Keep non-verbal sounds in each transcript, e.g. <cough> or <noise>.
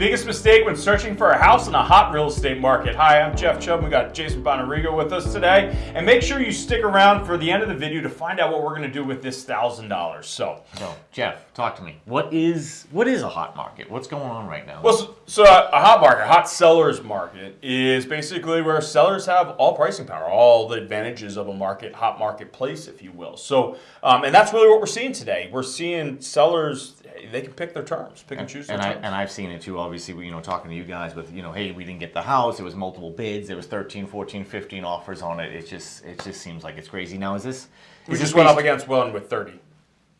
Biggest mistake when searching for a house in a hot real estate market. Hi, I'm Jeff Chubb. We got Jason Bonarigo with us today. And make sure you stick around for the end of the video to find out what we're going to do with this $1,000. So, so, Jeff, talk to me. What is what is a hot market? What's going on right now? Well, so, so a hot market, a hot sellers market is basically where sellers have all pricing power, all the advantages of a market, hot marketplace, if you will. So, um, and that's really what we're seeing today. We're seeing sellers they can pick their terms, pick and, and choose and I, terms. And I've seen it too, obviously, you know, talking to you guys with, you know, hey, we didn't get the house, there was multiple bids, there was 13, 14, 15 offers on it. It just it just seems like it's crazy. Now, is this... Is we just went up against one with 30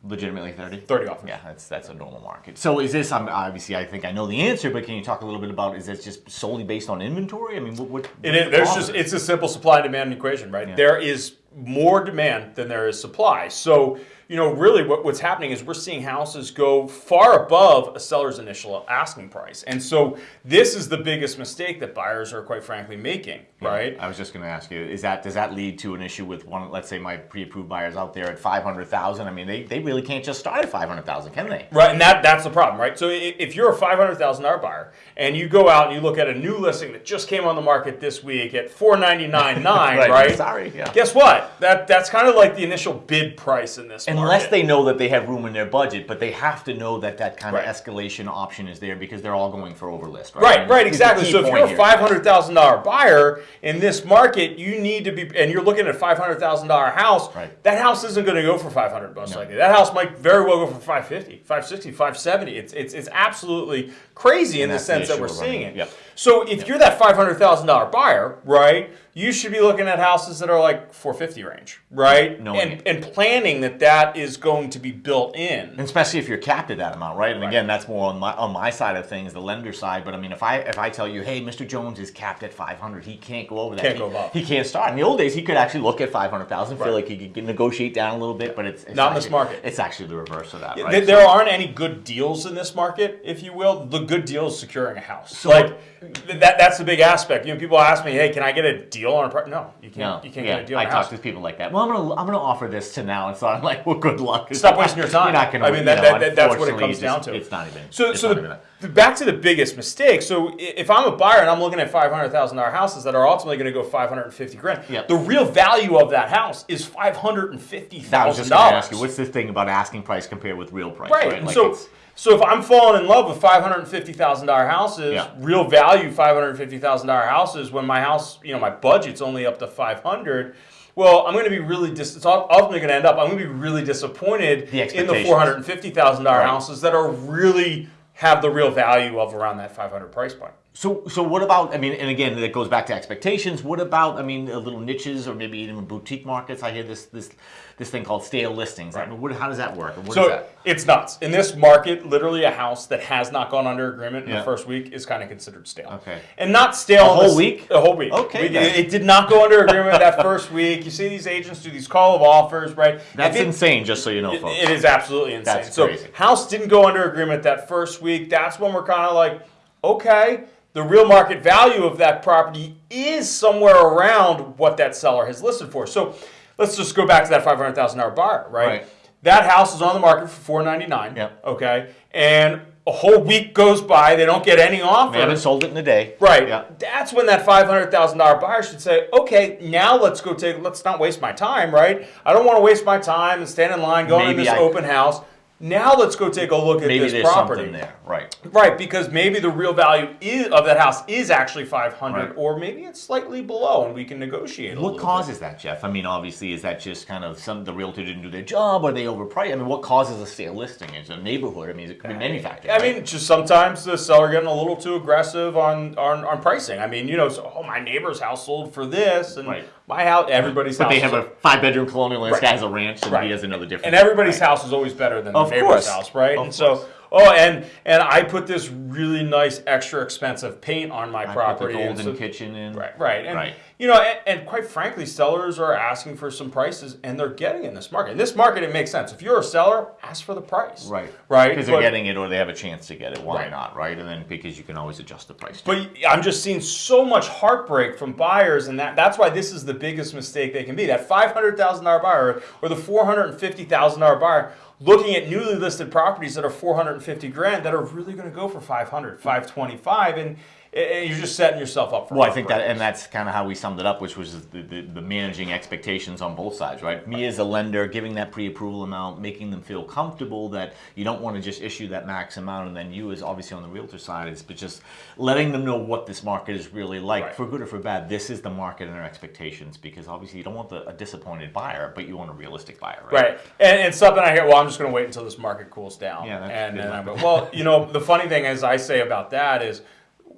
legitimately 30 30 offers yeah that's that's a normal market so is this i'm obviously i think i know the answer but can you talk a little bit about is this just solely based on inventory i mean what, what it is there's just it's a simple supply and demand equation right yeah. there is more demand than there is supply so you know, really what, what's happening is we're seeing houses go far above a seller's initial asking price. And so this is the biggest mistake that buyers are quite frankly making, yeah, right? I was just going to ask you, is that does that lead to an issue with one, let's say my pre-approved buyers out there at 500,000? I mean, they, they really can't just start at 500,000, can they? Right, and that that's the problem, right? So if you're a $500,000 buyer and you go out and you look at a new listing that just came on the market this week at 499.9, <laughs> right, right? Sorry, yeah. Guess what? That that's kind of like the initial bid price in this and unless they know that they have room in their budget, but they have to know that that kind right. of escalation option is there because they're all going for overlist, right? Right, right, exactly. So if you're a five hundred thousand dollar buyer in this market, you need to be, and you're looking at a five hundred thousand dollar house. Right. That house isn't going to go for five hundred most no. likely. That house might very well go for 550, 560, 570. It's it's it's absolutely crazy and in the sense the that we're seeing it. Yep. So if you're that five hundred thousand dollar buyer, right? you should be looking at houses that are like 450 range, right? No, and, and planning that that is going to be built in. And especially if you're capped at that amount, right? And right. again, that's more on my on my side of things, the lender side. But I mean, if I if I tell you, hey, Mr. Jones is capped at 500, he can't go over that. Can't he, go above. He can't start. In the old days, he could actually look at 500,000, right. feel like he could negotiate down a little bit, but it's, it's not actually, in this market. It's actually the reverse of that, right? There so, aren't any good deals in this market, if you will. The good deal is securing a house. So like that that's the big aspect. You know, people ask me, hey, can I get a deal on a part? No, you can't. No, you can't yeah, get a deal. I talk to people like that. Well, I'm gonna I'm gonna offer this to now, and so I'm like, well, good luck. Stop wasting your time. You're not gonna. I mean, that, know, that, that's what it comes just, down to. It's not even. So so the, even back to the biggest mistake. So if I'm a buyer and I'm looking at five hundred thousand dollar houses that are ultimately going to go five hundred and fifty grand, yep. the real value of that house is five hundred and fifty thousand dollars. I was just ask you, what's the thing about asking price compared with real price? Right. right? Like so so if I'm falling in love with five hundred and fifty thousand dollar houses, yeah. real value five hundred and fifty thousand dollar houses, when my house, you know, my budget's only up to five hundred. Well, I'm going to be really dis- it's ultimately going to end up. I'm going to be really disappointed the in the four hundred and fifty thousand right. houses that are really have the real value of around that 500 price point. So, so what about? I mean, and again, it goes back to expectations. What about? I mean, little niches or maybe even boutique markets. I hear this this this thing called stale listings. Right. I mean, what, how does that work? What so that? it's nuts. In this market, literally a house that has not gone under agreement in yeah. the first week is kind of considered stale. Okay. And not stale. A whole this, week. A whole week. Okay. We, it did not go under agreement that <laughs> first week. You see these agents do these call of offers, right? That's it, insane. Just so you know, folks. It is absolutely insane. That's crazy. So house didn't go under agreement that first week. That's when we're kind of like, okay the real market value of that property is somewhere around what that seller has listed for. So let's just go back to that $500,000 buyer, right? right? That house is on the market for 499. Yep. Okay. And a whole week goes by, they don't get any offer. They haven't sold it in a day. Right. Yep. That's when that $500,000 buyer should say, okay, now let's go take, let's not waste my time, right? I don't want to waste my time and stand in line going to this I, open house. Now let's go take a look at maybe this there's property. Something there, right? Right, because maybe the real value is, of that house is actually 500, right. or maybe it's slightly below, and we can negotiate. what causes bit. that, Jeff? I mean, obviously, is that just kind of some the realtor didn't do their job, or they overpriced? I mean, what causes a sale listing? Is a neighborhood? I mean, it could be uh, many factors. I right? mean, just sometimes the seller getting a little too aggressive on on, on pricing. I mean, you know, so, oh, my neighbor's house sold for this, and right. My house, everybody's but house. they have a five bedroom colonial, and this guy has a ranch, and he has another different. And everybody's house is always better than of the neighbor's course. house, right? right? and so, oh, and and I put this really nice, extra expensive paint on my I property. Put the golden so, kitchen in. Right, right, and right. you know, and, and, quite frankly, sellers are asking for some prices, and they're getting in this market. In this market, it makes sense. If you're a seller, ask for the price. Right, right, because they're getting it, or they have a chance to get it. Why right. not, right? And then because you can always adjust the price. Too. But I'm just seeing so much heartbreak from buyers, and that that's why this is the biggest mistake they can be. That five hundred thousand dollar buyer or the four hundred and fifty thousand dollar buyer looking at newly listed properties that are 450 grand that are really going to go for 500, 525, and, and you're just setting yourself up for. Well, I think that, and that's kind of how we summed it up, which was the, the, the, managing expectations on both sides, right? Me as a lender, giving that pre-approval amount, making them feel comfortable that you don't want to just issue that max amount, and then you, as obviously on the realtor side, is but just letting them know what this market is really like, right. for good or for bad. This is the market and our expectations, because obviously you don't want the, a disappointed buyer, but you want a realistic buyer, right? Right, and, and something I hear. Well, I'm just going to wait until this market cools down. Yeah, and then I go, well, you know, the funny thing is, I say about that is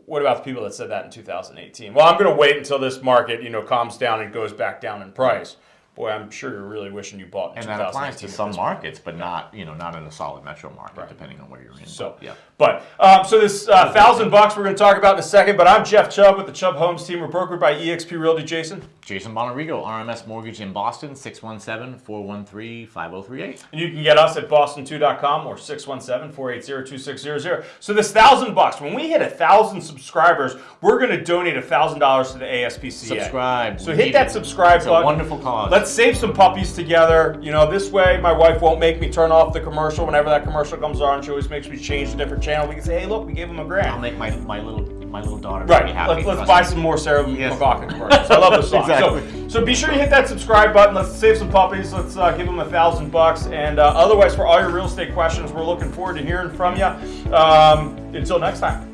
what about the people that said that in 2018? Well, I'm going to wait until this market, you know, calms down and goes back down in price boy, I'm sure you're really wishing you bought. and that applies to some markets, but not you know not in a solid metro market, right. depending on where you're in. So yeah. But um, so this uh, thousand bucks we're going to talk about in a second. But I'm Jeff Chubb with the Chubb Homes team. We're brokered by EXP Realty. Jason. Jason Bonarigo, RMS Mortgage in Boston, 617-413-5038. And you can get us at boston2.com or 617-480-2600. So this thousand bucks, when we hit a thousand subscribers, we're going to donate a thousand dollars to the ASPCA. Subscribe. So hit that subscribe it's button. wonderful cause. Let's save some puppies together. You know, this way my wife won't make me turn off the commercial whenever that commercial comes on. She always makes me change a different channel. We can say, hey, look, we gave him a grant. I'll make my, my little my little daughter right. happy. Let's, let's buy some more Sarah yes. McLachlan commercials. I love this song. <laughs> exactly. so, so be sure you hit that subscribe button. Let's save some puppies. Let's uh, give them a thousand bucks. And uh, otherwise, for all your real estate questions, we're looking forward to hearing from you. Um, until next time.